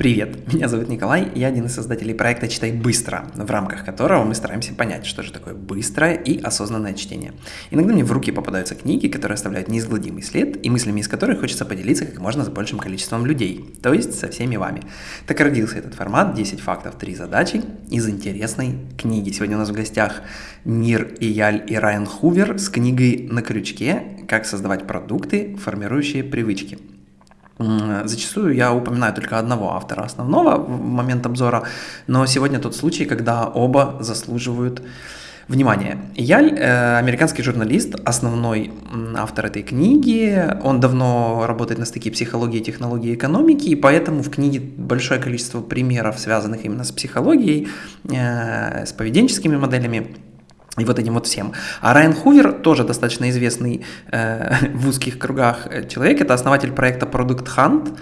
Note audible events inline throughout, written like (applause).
Привет, меня зовут Николай, я один из создателей проекта «Читай быстро», в рамках которого мы стараемся понять, что же такое быстрое и осознанное чтение. Иногда мне в руки попадаются книги, которые оставляют неизгладимый след, и мыслями из которых хочется поделиться как можно с большим количеством людей, то есть со всеми вами. Так родился этот формат «10 фактов, 3 задачи» из интересной книги. Сегодня у нас в гостях Нир Ияль и Райан Хувер с книгой «На крючке. Как создавать продукты, формирующие привычки». Зачастую я упоминаю только одного автора основного в момент обзора, но сегодня тот случай, когда оба заслуживают внимания. Яль, э, американский журналист, основной автор этой книги, он давно работает на стыке психологии, технологии и экономики, и поэтому в книге большое количество примеров, связанных именно с психологией, э, с поведенческими моделями, и вот этим вот всем. А Райан Хувер, тоже достаточно известный э, в узких кругах человек, это основатель проекта Product Hunt,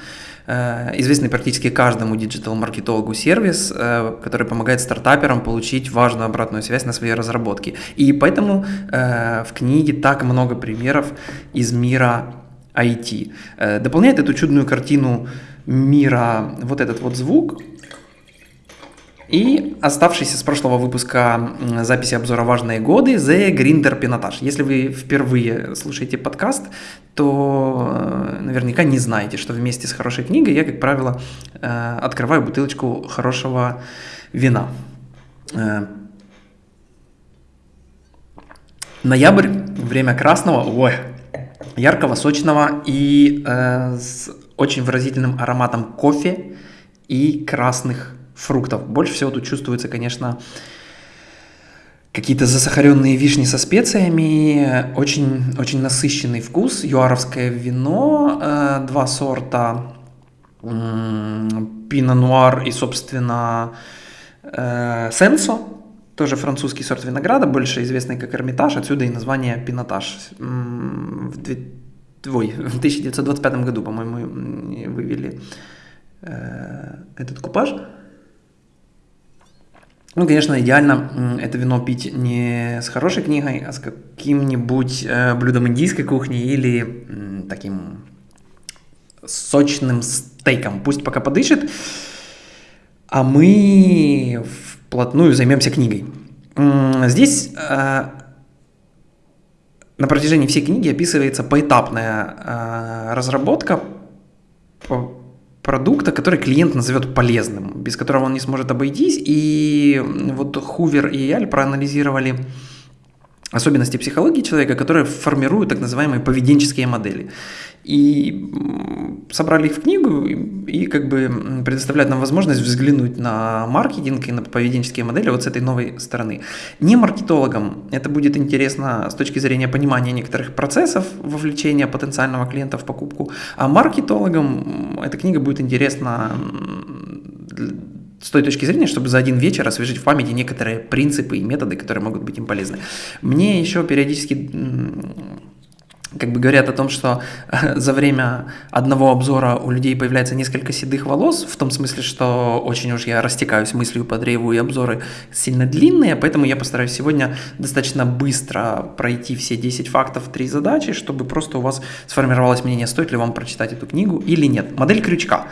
э, известный практически каждому диджитал-маркетологу сервис, э, который помогает стартаперам получить важную обратную связь на свои разработки. И поэтому э, в книге так много примеров из мира IT. Э, дополняет эту чудную картину мира вот этот вот звук, и оставшийся с прошлого выпуска записи обзора «Важные годы» The Grinder Пинотаж. Если вы впервые слушаете подкаст, то э, наверняка не знаете, что вместе с хорошей книгой я, как правило, э, открываю бутылочку хорошего вина. Э, ноябрь, время красного, ой, яркого, сочного и э, с очень выразительным ароматом кофе и красных фруктов. Больше всего тут чувствуется, конечно, какие-то засахаренные вишни со специями, очень, очень насыщенный вкус, юаровское вино, э, два сорта, пино нуар и, собственно, э, сенсо, тоже французский сорт винограда, больше известный как Эрмитаж, отсюда и название пинотаж. В, ой, в 1925 году, по-моему, вывели э, этот купаж. Ну, конечно, идеально это вино пить не с хорошей книгой, а с каким-нибудь э, блюдом индийской кухни или таким сочным стейком. Пусть пока подышит, а мы вплотную займемся книгой. Здесь э, на протяжении всей книги описывается поэтапная э, разработка продукта, который клиент назовет полезным, без которого он не сможет обойтись. И вот Хувер и Яль проанализировали особенности психологии человека, которые формируют так называемые поведенческие модели и собрали их в книгу и, как бы предоставляют нам возможность взглянуть на маркетинг и на поведенческие модели вот с этой новой стороны. Не маркетологам это будет интересно с точки зрения понимания некоторых процессов вовлечения потенциального клиента в покупку, а маркетологам эта книга будет интересна с той точки зрения, чтобы за один вечер освежить в памяти некоторые принципы и методы, которые могут быть им полезны. Мне еще периодически как бы говорят о том, что за время одного обзора у людей появляется несколько седых волос, в том смысле, что очень уж я растекаюсь мыслью по древу, и обзоры сильно длинные, поэтому я постараюсь сегодня достаточно быстро пройти все 10 фактов, 3 задачи, чтобы просто у вас сформировалось мнение, стоит ли вам прочитать эту книгу или нет. Модель крючка.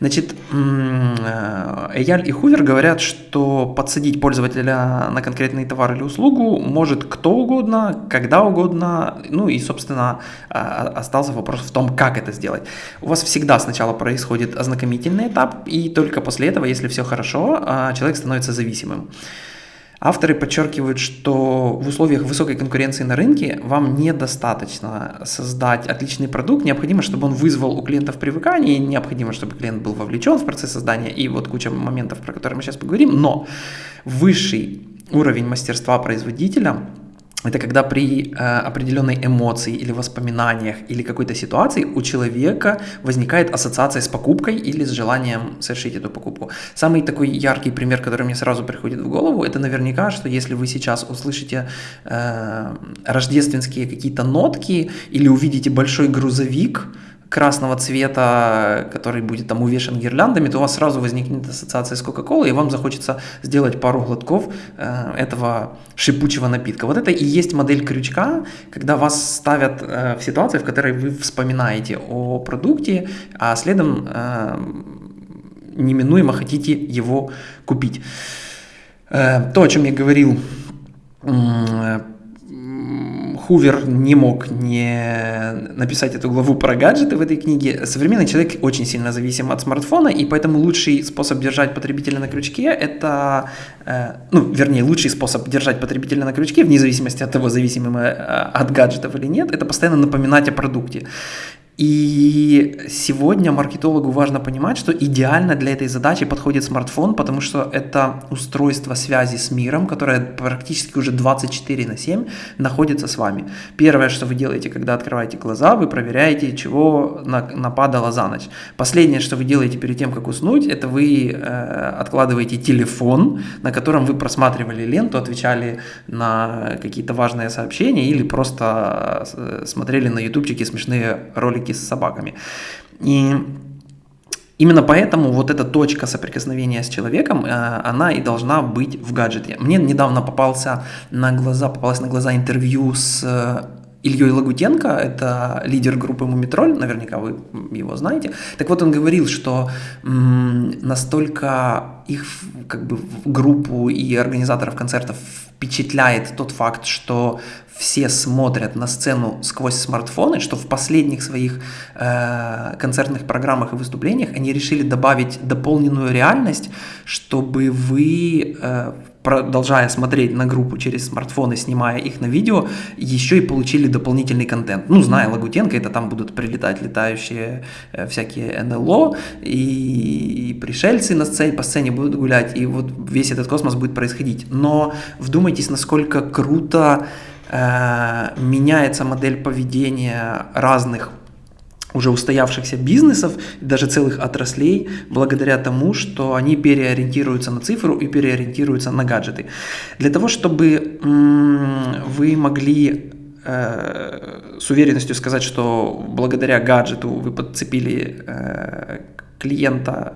Значит, э, Эяль и Хувер говорят, что подсадить пользователя на конкретный товар или услугу может кто угодно, когда угодно, ну и, собственно, собственно, а, остался вопрос в том, как это сделать. У вас всегда сначала происходит ознакомительный этап, и только после этого, если все хорошо, а, человек становится зависимым. Авторы подчеркивают, что в условиях высокой конкуренции на рынке вам недостаточно создать отличный продукт, необходимо, чтобы он вызвал у клиентов привыкание, необходимо, чтобы клиент был вовлечен в процесс создания, и вот куча моментов, про которые мы сейчас поговорим, но высший уровень мастерства производителя – это когда при э, определенной эмоции или воспоминаниях или какой-то ситуации у человека возникает ассоциация с покупкой или с желанием совершить эту покупку. Самый такой яркий пример, который мне сразу приходит в голову, это наверняка, что если вы сейчас услышите э, рождественские какие-то нотки или увидите большой грузовик, красного цвета, который будет там увешан гирляндами, то у вас сразу возникнет ассоциация с Кока-Колой, и вам захочется сделать пару глотков э, этого шипучего напитка. Вот это и есть модель крючка, когда вас ставят э, в ситуацию, в которой вы вспоминаете о продукте, а следом э, неминуемо хотите его купить. Э, то, о чем я говорил, Хувер не мог не написать эту главу про гаджеты в этой книге. Современный человек очень сильно зависим от смартфона, и поэтому лучший способ держать потребителя на крючке – это, э, ну, вернее, лучший способ держать потребителя на крючке, вне зависимости от того, зависимым э, от гаджетов или нет, это постоянно напоминать о продукте. И сегодня маркетологу важно понимать, что идеально для этой задачи подходит смартфон, потому что это устройство связи с миром, которое практически уже 24 на 7 находится с вами. Первое, что вы делаете, когда открываете глаза, вы проверяете, чего нападало за ночь. Последнее, что вы делаете перед тем, как уснуть, это вы э, откладываете телефон, на котором вы просматривали ленту, отвечали на какие-то важные сообщения или просто э, смотрели на ютубчике смешные ролики с собаками. И Именно поэтому вот эта точка соприкосновения с человеком, э, она и должна быть в гаджете. Мне недавно попался на глаза, попалось на глаза интервью с э, Ильей Лагутенко, это лидер группы Мумитроль, наверняка вы его знаете. Так вот, он говорил, что настолько их как бы группу и организаторов концертов впечатляет тот факт, что все смотрят на сцену сквозь смартфоны, что в последних своих э, концертных программах и выступлениях они решили добавить дополненную реальность, чтобы вы, э, продолжая смотреть на группу через смартфоны, снимая их на видео, еще и получили дополнительный контент. Ну, зная Лагутенко, это там будут прилетать летающие э, всякие НЛО и, и пришельцы на сцене, по сцене будут гулять, и вот весь этот космос будет происходить. Но вдумайтесь, насколько круто Э, меняется модель поведения разных уже устоявшихся бизнесов, даже целых отраслей, благодаря тому, что они переориентируются на цифру и переориентируются на гаджеты. Для того, чтобы вы могли э, с уверенностью сказать, что благодаря гаджету вы подцепили э, клиента,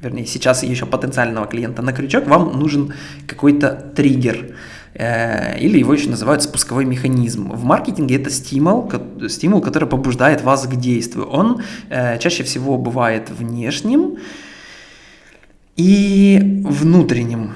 вернее, сейчас еще потенциального клиента на крючок, вам нужен какой-то триггер – Э, или его еще называют спусковой механизм. В маркетинге это стимул, стимул, который побуждает вас к действию. Он э, чаще всего бывает внешним и внутренним.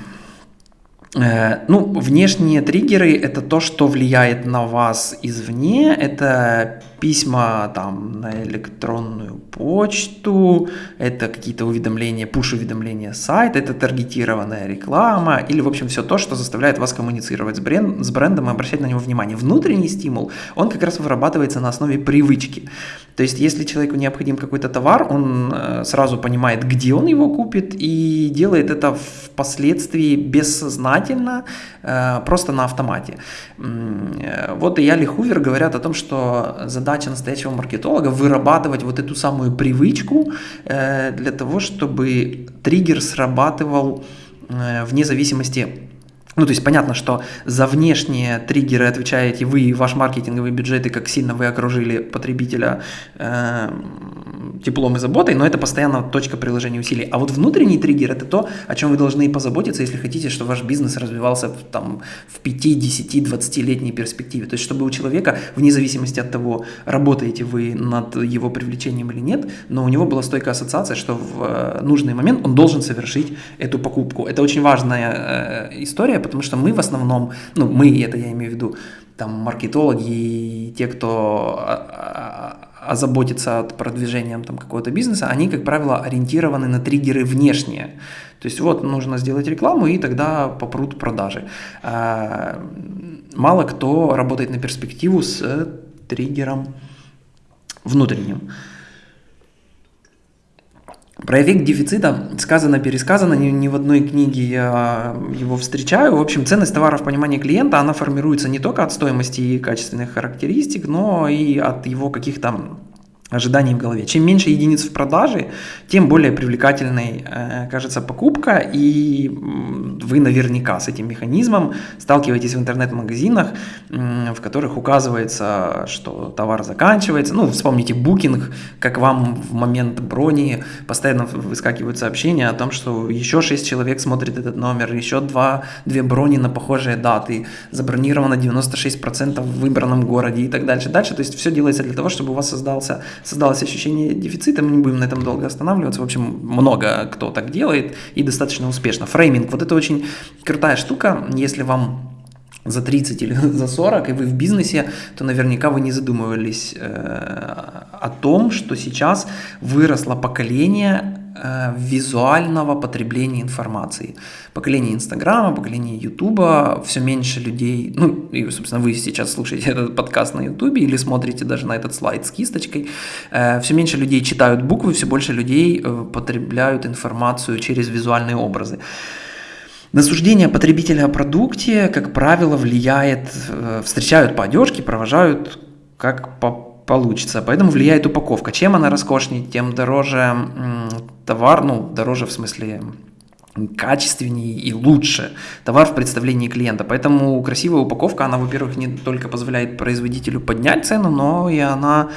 Э, ну, внешние триггеры – это то, что влияет на вас извне, это письма там на электронную почту, это какие-то уведомления, пуш-уведомления сайта, это таргетированная реклама или, в общем, все то, что заставляет вас коммуницировать с, бренд, с брендом и обращать на него внимание. Внутренний стимул, он как раз вырабатывается на основе привычки. То есть, если человеку необходим какой-то товар, он э, сразу понимает, где он его купит и делает это впоследствии бессознательно, э, просто на автомате. Э, вот и я Хувер говорят о том, что задача настоящего маркетолога вырабатывать вот эту самую привычку для того, чтобы триггер срабатывал вне зависимости ну, то есть понятно, что за внешние триггеры отвечаете вы и ваш маркетинговый бюджет, и как сильно вы окружили потребителя э, теплом и заботой, но это постоянно точка приложения усилий. А вот внутренний триггер – это то, о чем вы должны позаботиться, если хотите, чтобы ваш бизнес развивался там, в 5, 10, 20-летней перспективе. То есть, чтобы у человека, вне зависимости от того, работаете вы над его привлечением или нет, но у него была стойкая ассоциация, что в э, нужный момент он должен совершить эту покупку. Это очень важная э, история, потому что мы в основном, ну, мы, это я имею в виду, там, маркетологи и те, кто а, а, озаботится от продвижением там какого-то бизнеса, они, как правило, ориентированы на триггеры внешние. То есть вот нужно сделать рекламу, и тогда попрут продажи. А, мало кто работает на перспективу с триггером внутренним. Про эффект дефицита сказано-пересказано, ни, ни в одной книге я его встречаю. В общем, ценность товара в понимании клиента, она формируется не только от стоимости и качественных характеристик, но и от его каких-то ожиданий в голове. Чем меньше единиц в продаже, тем более привлекательной э, кажется покупка, и вы наверняка с этим механизмом сталкиваетесь в интернет-магазинах, э, в которых указывается, что товар заканчивается. Ну, вспомните букинг, как вам в момент брони постоянно выскакивают сообщения о том, что еще 6 человек смотрит этот номер, еще 2, 2 брони на похожие даты, забронировано 96% в выбранном городе и так дальше. Дальше, то есть все делается для того, чтобы у вас создался создалось ощущение дефицита, мы не будем на этом долго останавливаться. В общем, много кто так делает и достаточно успешно. Фрейминг, вот это очень крутая штука, если вам за 30 или (laughs) за 40, и вы в бизнесе, то наверняка вы не задумывались э, о том, что сейчас выросло поколение визуального потребления информации. Поколение Инстаграма, поколение Ютуба, все меньше людей, ну, и, собственно, вы сейчас слушаете этот подкаст на Ютубе или смотрите даже на этот слайд с кисточкой, э, все меньше людей читают буквы, все больше людей э, потребляют информацию через визуальные образы. На суждение потребителя о продукте, как правило, влияет, э, встречают по одежке, провожают как по получится. Поэтому влияет упаковка. Чем она роскошнее, тем дороже товар, ну, дороже в смысле качественнее и лучше товар в представлении клиента. Поэтому красивая упаковка, она, во-первых, не только позволяет производителю поднять цену, но и она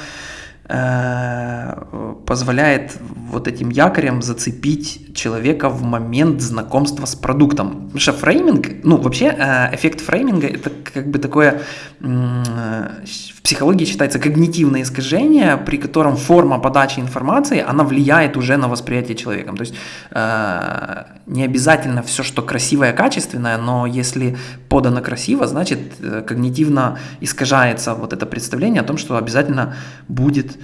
позволяет вот этим якорем зацепить человека в момент знакомства с продуктом. Потому что фрейминг, ну вообще э, эффект фрейминга это как бы такое в психологии считается когнитивное искажение, при котором форма подачи информации, она влияет уже на восприятие человеком. То есть э, не обязательно все, что красивое, качественное, но если подано красиво, значит когнитивно искажается вот это представление о том, что обязательно будет э,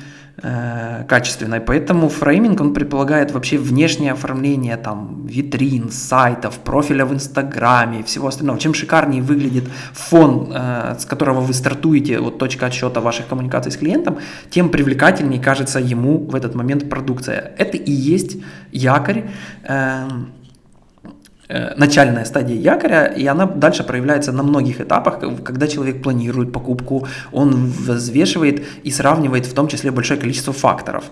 качественной. Поэтому фрейминг, он предполагает вообще внешнее оформление там витрин, сайтов, профиля в Инстаграме и всего остального. Чем шикарнее выглядит фон, э, с которого вы стартуете, вот точка отсчета ваших коммуникаций с клиентом, тем привлекательнее кажется ему в этот момент продукция. Это и есть якорь. Э, начальная стадия якоря, и она дальше проявляется на многих этапах, когда человек планирует покупку, он взвешивает и сравнивает в том числе большое количество факторов.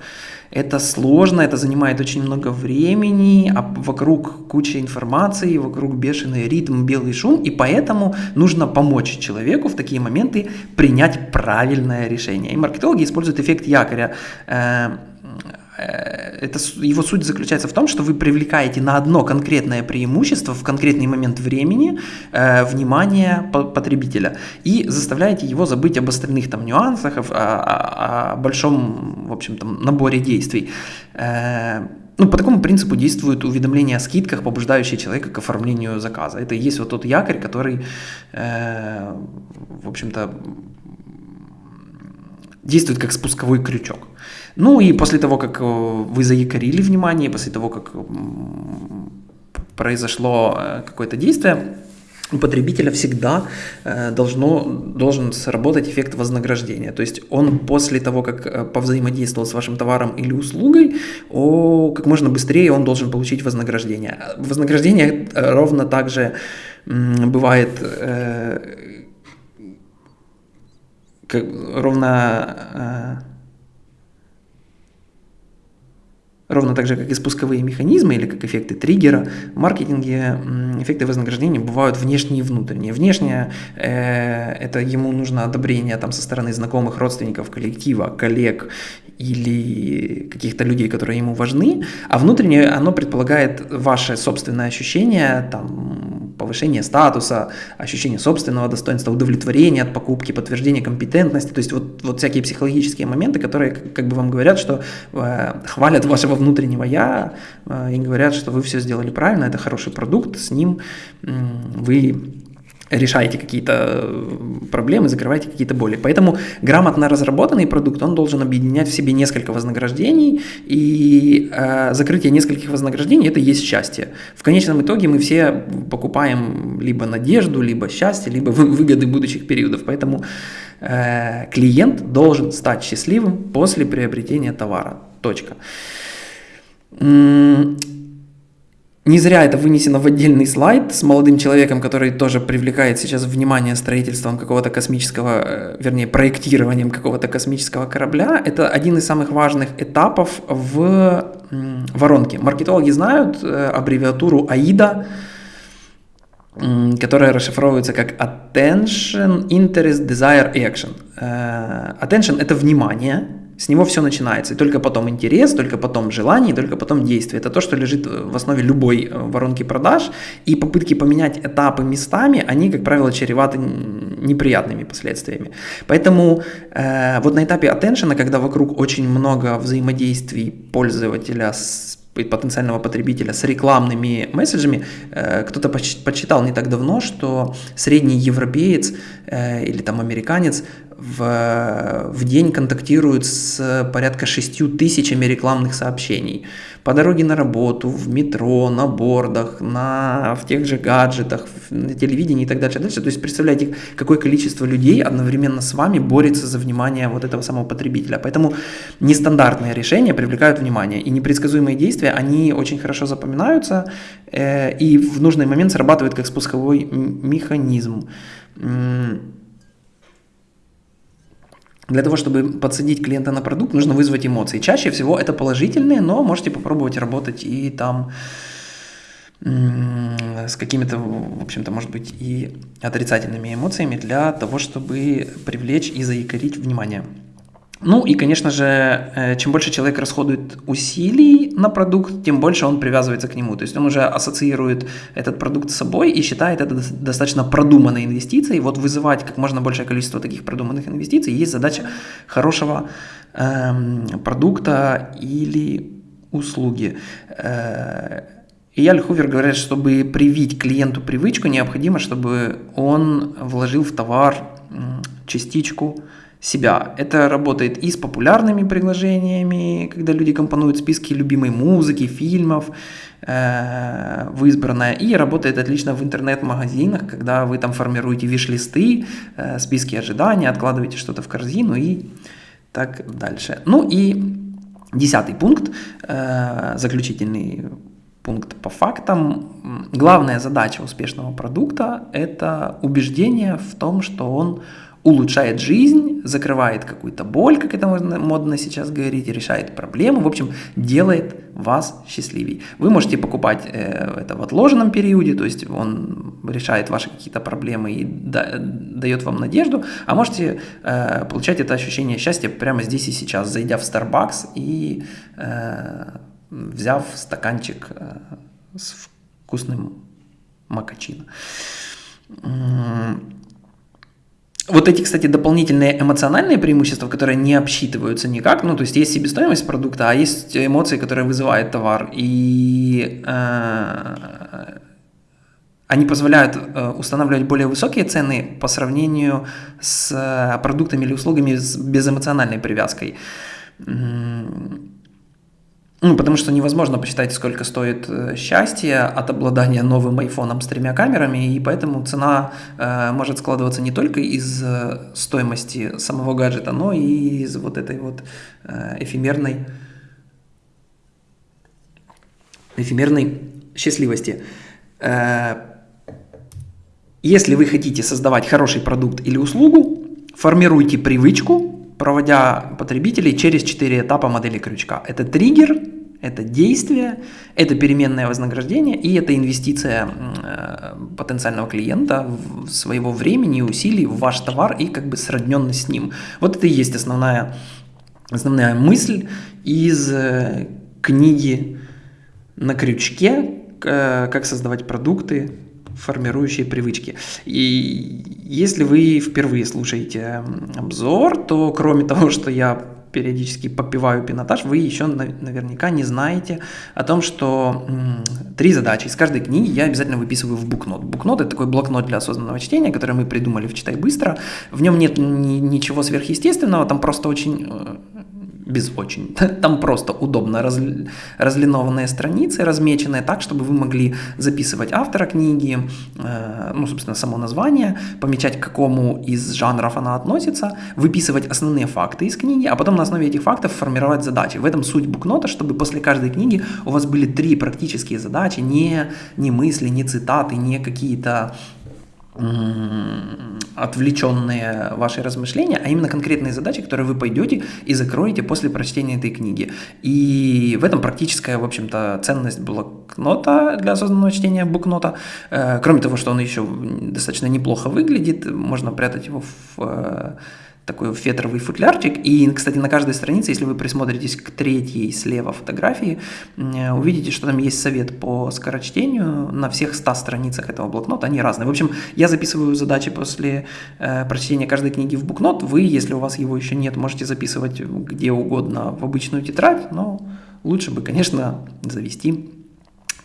Это сложно, это занимает очень много времени, а вокруг куча информации, вокруг бешеный ритм, белый шум, и поэтому нужно помочь человеку в такие моменты принять правильное решение. И маркетологи используют эффект якоря Э, это, его суть заключается в том, что вы привлекаете на одно конкретное преимущество в конкретный момент времени э, внимание потребителя и заставляете его забыть об остальных там нюансах, о, о, о большом, в общем, там, наборе действий. Э, ну, по такому принципу действует уведомление о скидках, побуждающие человека к оформлению заказа. Это и есть вот тот якорь, который, э, в общем-то, действует как спусковой крючок. Ну и после того, как э, вы заякорили внимание, после того, как произошло э, какое-то действие, у потребителя всегда э, должно, должен сработать эффект вознаграждения. То есть он после того, как повзаимодействовал с вашим товаром или услугой, о, как можно быстрее он должен получить вознаграждение. Вознаграждение ровно так же бывает как, ровно Ровно так же, как и спусковые механизмы или как эффекты триггера, в маркетинге эффекты вознаграждения бывают внешние и внутренние. Внешнее э, – это ему нужно одобрение там, со стороны знакомых, родственников, коллектива, коллег или каких-то людей, которые ему важны, а внутреннее оно предполагает ваше собственное ощущение, там, повышение статуса, ощущение собственного достоинства, удовлетворение от покупки, подтверждение компетентности, то есть вот, вот всякие психологические моменты, которые как бы вам говорят, что э, хвалят вашего внутреннего я э, и говорят, что вы все сделали правильно, это хороший продукт, с ним э, вы решаете какие-то э, проблемы, закрываете какие-то боли. Поэтому грамотно разработанный продукт, он должен объединять в себе несколько вознаграждений, и э, закрытие нескольких вознаграждений – это есть счастье. В конечном итоге мы все покупаем либо надежду, либо счастье, либо выгоды будущих периодов. Поэтому э, клиент должен стать счастливым после приобретения товара. Точка. Не зря это вынесено в отдельный слайд с молодым человеком, который тоже привлекает сейчас внимание строительством какого-то космического, э, вернее, проектированием какого-то космического корабля. Это один из самых важных этапов в воронке. Маркетологи знают э, аббревиатуру AIDA, которая расшифровывается как Attention, Interest, Desire, Action. Э, attention – это внимание – С него все начинается. И только потом интерес, только потом желание, только потом действие. Это то, что лежит в основе любой э, воронки продаж. И попытки поменять этапы местами, они, как правило, чреваты неприятными последствиями. Поэтому э, вот на этапе attention, когда вокруг очень много взаимодействий пользователя с потенциального потребителя с рекламными месседжами. Э, кто-то подсчитал не так давно, что средний европеец э, или там американец в, в день контактирует с порядка 6 тысячами рекламных сообщений. По дороге на работу, в метро, на бордах, на, в тех же гаджетах, на телевидении и так дальше. дальше. То есть представляете, какое количество людей одновременно с вами борется за внимание вот этого самого потребителя. Поэтому нестандартные решения привлекают внимание. И непредсказуемые действия, они очень хорошо запоминаются э, и в нужный момент срабатывают как спусковой механизм. Для того, чтобы подсадить клиента на продукт, нужно вызвать эмоции. Чаще всего это положительные, но можете попробовать работать и там с какими-то, в общем-то, может быть, и отрицательными эмоциями для того, чтобы привлечь и заикарить внимание. Ну и, конечно же, э, чем больше человек расходует усилий на продукт, тем больше он привязывается к нему. То есть он уже ассоциирует этот продукт с собой и считает это достаточно продуманной инвестицией. Вот вызывать как можно большее количество таких продуманных инвестиций есть задача хорошего эм, продукта или услуги. Э, и Яль Хувер говорит, чтобы привить клиенту привычку, необходимо, чтобы он вложил в товар частичку себя. Это работает и с популярными приложениями, когда люди компонуют списки любимой музыки, фильмов э, в избранное, и работает отлично в интернет-магазинах, когда вы там формируете виш-листы, э, списки ожидания, откладываете что-то в корзину и так дальше. Ну и десятый пункт, э, заключительный пункт по фактам. Главная задача успешного продукта – это убеждение в том, что он улучшает жизнь, закрывает какую-то боль, как это можно модно сейчас говорить, решает проблему, в общем, делает вас счастливее. Вы можете покупать э, это в отложенном периоде, то есть он решает ваши какие-то проблемы и да, дает вам надежду, а можете э, получать это ощущение счастья прямо здесь и сейчас, зайдя в Starbucks и э, взяв стаканчик э, с вкусным макачино. Вот эти, кстати, дополнительные эмоциональные преимущества, которые не обсчитываются никак, ну, то есть есть себестоимость продукта, а есть эмоции, которые вызывает товар, и э, они позволяют э, устанавливать более высокие цены по сравнению с э, продуктами или услугами с безэмоциональной привязкой. Ну, потому что невозможно посчитать, сколько стоит э, счастье от обладания новым айфоном с тремя камерами, и поэтому цена э, может складываться не только из э, стоимости самого гаджета, но и из вот этой вот э, эфемерной, эфемерной счастливости. Э, если вы хотите создавать хороший продукт или услугу, формируйте привычку проводя потребителей через четыре этапа модели крючка. Это триггер, это действие, это переменное вознаграждение и это инвестиция э, потенциального клиента своего времени и усилий в ваш товар и как бы сродненность с ним. Вот это и есть основная, основная мысль из э, книги «На крючке. Э, как создавать продукты формирующие привычки. И если вы впервые слушаете обзор, то кроме (laughs) того, что я периодически попиваю пинотаж, вы еще наверняка не знаете о том, что три задачи. Из каждой книги я обязательно выписываю в букнот. Букнот – это такой блокнот для осознанного чтения, который мы придумали в «Читай быстро». В нем нет ни, ничего сверхъестественного, там просто очень э, без очень. (laughs) Там просто удобно раз, разлинованные страницы, размеченные так, чтобы вы могли записывать автора книги, э, ну, собственно, само название, помечать, к какому из жанров она относится, выписывать основные факты из книги, а потом на основе этих фактов формировать задачи. В этом суть букнота, чтобы после каждой книги у вас были три практические задачи, не, не мысли, не цитаты, не какие-то отвлеченные ваши размышления, а именно конкретные задачи, которые вы пойдете и закроете после прочтения этой книги. И в этом практическая, в общем-то, ценность блокнота для осознанного чтения букнота. Э, кроме того, что он еще достаточно неплохо выглядит, можно прятать его в э, такой фетровый футлярчик. И, кстати, на каждой странице, если вы присмотритесь к третьей слева фотографии, увидите, что там есть совет по скорочтению на всех 100 страницах этого блокнота. Они разные. В общем, я записываю задачи после э, прочтения каждой книги в блокнот. Вы, если у вас его еще нет, можете записывать где угодно в обычную тетрадь, но лучше бы, конечно, завести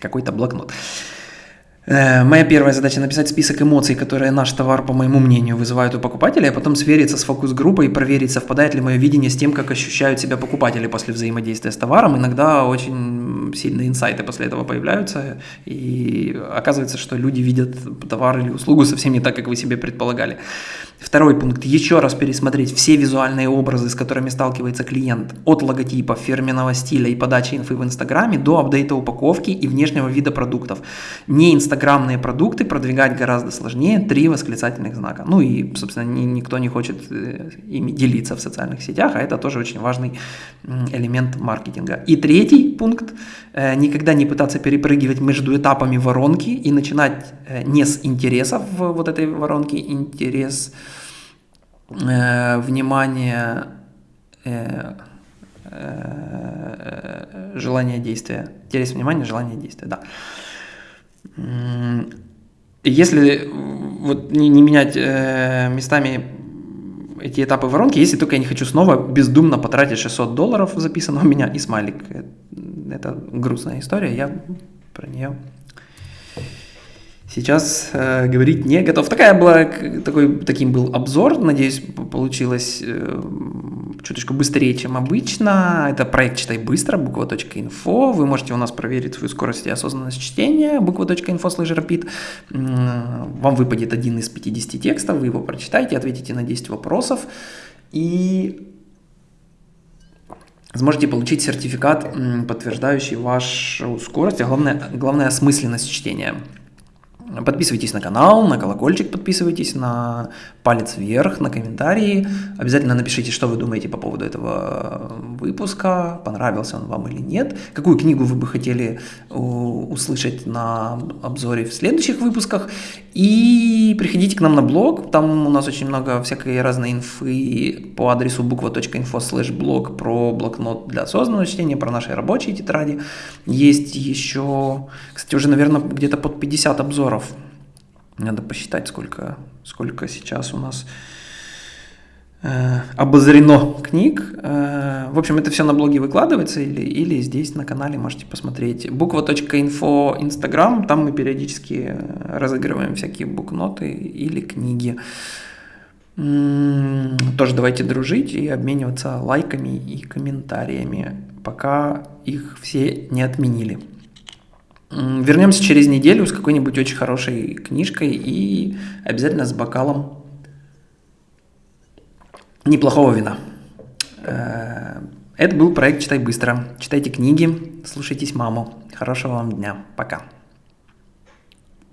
какой-то блокнот. Э, моя первая задача написать список эмоций, которые наш товар, по моему мнению, вызывают у покупателя, а потом свериться с фокус-группой и проверить, совпадает ли мое видение с тем, как ощущают себя покупатели после взаимодействия с товаром. Иногда очень сильные инсайты после этого появляются, и оказывается, что люди видят товар или услугу совсем не так, как вы себе предполагали. Второй пункт. Еще раз пересмотреть все визуальные образы, с которыми сталкивается клиент. От логотипа, фирменного стиля и подачи инфы в Инстаграме до апдейта упаковки и внешнего вида продуктов. Не инстаграмные продукты продвигать гораздо сложнее. Три восклицательных знака. Ну и, собственно, ни, никто не хочет э, ими делиться в социальных сетях, а это тоже очень важный элемент маркетинга. И третий пункт. Э, никогда не пытаться перепрыгивать между этапами воронки и начинать э, не с интересов вот этой воронки, интерес э, внимание, э, э, желание действия. Интерес, внимание, желание действия, да. Если вот не, не менять э, местами эти этапы воронки, если только я не хочу снова бездумно потратить 600 долларов, записано у меня, и смайлик. Это грустная история, я про нее сейчас э, говорить не готов. Такая была, такой, таким был обзор, надеюсь, получилось э, чуточку быстрее, чем обычно. Это проект «Читай быстро», буква.инфо. Вы можете у нас проверить свою скорость и осознанность чтения, буква.инфо слэш rapid. Вам выпадет один из 50 текстов, вы его прочитаете, ответите на 10 вопросов и сможете получить сертификат, подтверждающий вашу скорость, а главное, главное осмысленность чтения. Подписывайтесь на канал, на колокольчик подписывайтесь, на палец вверх, на комментарии. Обязательно напишите, что вы думаете по поводу этого выпуска, понравился он вам или нет. Какую книгу вы бы хотели услышать на обзоре в следующих выпусках. И приходите к нам на блог, там у нас очень много всякой разной инфы по адресу буква.инфо слэш блог про блокнот для осознанного чтения, про наши рабочие тетради. Есть еще, кстати, уже, наверное, где-то под 50 обзоров. Надо посчитать, сколько, сколько сейчас у нас э, обозрено книг. Э, в общем, это все на блоге выкладывается или, или здесь на канале можете посмотреть. Буква.инфо Инстаграм, там мы периодически разыгрываем всякие букноты или книги. Тоже давайте дружить и обмениваться лайками и комментариями, пока их все не отменили. Вернемся через неделю с какой-нибудь очень хорошей книжкой и обязательно с бокалом неплохого вина. Э, это был проект «Читай быстро». Читайте книги, слушайтесь маму. Хорошего вам дня. Пока.